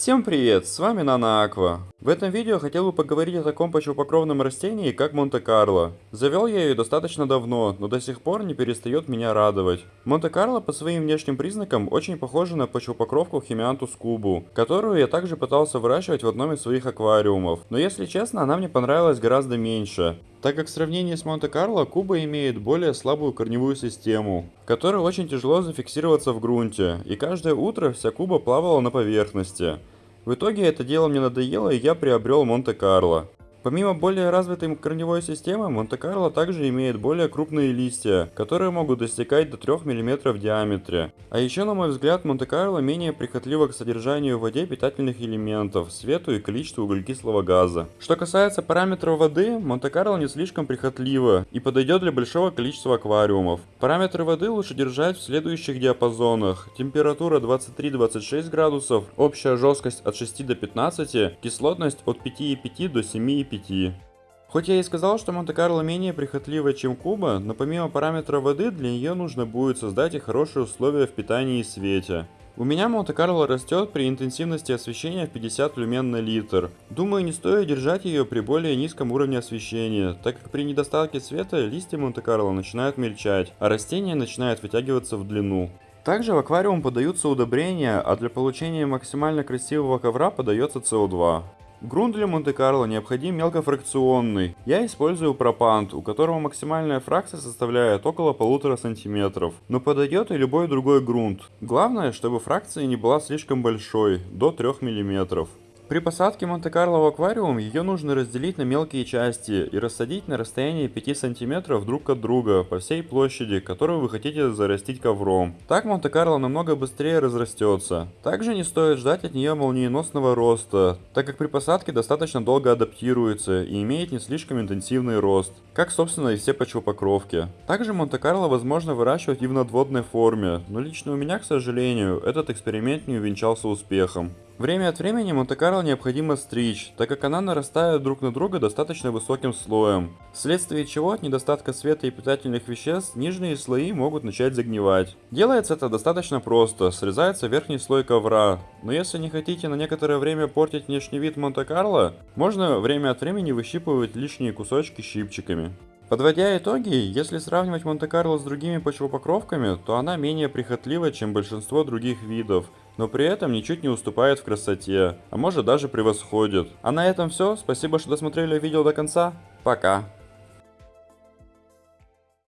Всем привет, с вами Нана Аква. В этом видео хотел бы поговорить о таком почвопокровном растении, как Монте-Карло. Завел я ее достаточно давно, но до сих пор не перестает меня радовать. Монте-Карло по своим внешним признакам очень похожа на почвопокровку Химиантус кубу, которую я также пытался выращивать в одном из своих аквариумов. Но если честно, она мне понравилась гораздо меньше так как в сравнении с Монте-Карло Куба имеет более слабую корневую систему, которой очень тяжело зафиксироваться в грунте, и каждое утро вся Куба плавала на поверхности. В итоге это дело мне надоело и я приобрел Монте-Карло. Помимо более развитой корневой системы, Монте-Карло также имеет более крупные листья, которые могут достигать до 3 мм в диаметре. А еще, на мой взгляд, Монте-Карло менее прихотливо к содержанию в воде питательных элементов, свету и количеству углекислого газа. Что касается параметров воды, Монте-Карло не слишком прихотливо и подойдет для большого количества аквариумов. Параметры воды лучше держать в следующих диапазонах. Температура 23-26 градусов, общая жесткость от 6 до 15, кислотность от 5,5 до 7,5 5. Хоть я и сказал, что Монте-Карло менее прихотливая, чем Куба, но помимо параметра воды, для нее нужно будет создать и хорошие условия в питании и свете. У меня Монте-Карло растет при интенсивности освещения в 50 люмен на литр. Думаю, не стоит держать ее при более низком уровне освещения, так как при недостатке света листья Монте-Карло начинают мельчать, а растение начинает вытягиваться в длину. Также в аквариум подаются удобрения, а для получения максимально красивого ковра подается СО2. Грунт для Монте-Карло необходим мелкофракционный. Я использую пропант, у которого максимальная фракция составляет около полутора сантиметров. Но подойдет и любой другой грунт. Главное, чтобы фракция не была слишком большой, до 3 миллиметров. При посадке Монте-Карло в аквариум ее нужно разделить на мелкие части и рассадить на расстоянии 5 см друг от друга по всей площади, которую вы хотите зарастить ковром. Так Монте-Карло намного быстрее разрастется. Также не стоит ждать от нее молниеносного роста, так как при посадке достаточно долго адаптируется и имеет не слишком интенсивный рост, как собственно и все почвопокровки. Также Монте-Карло возможно выращивать и в надводной форме, но лично у меня, к сожалению, этот эксперимент не увенчался успехом. Время от времени Монте-Карло необходимо стричь, так как она нарастает друг на друга достаточно высоким слоем, вследствие чего от недостатка света и питательных веществ нижние слои могут начать загнивать. Делается это достаточно просто, срезается верхний слой ковра, но если не хотите на некоторое время портить внешний вид Монте-Карло, можно время от времени выщипывать лишние кусочки щипчиками. Подводя итоги, если сравнивать Монте-Карло с другими почвопокровками, то она менее прихотлива, чем большинство других видов, но при этом ничуть не уступает в красоте, а может даже превосходит. А на этом все, спасибо, что досмотрели видео до конца, пока!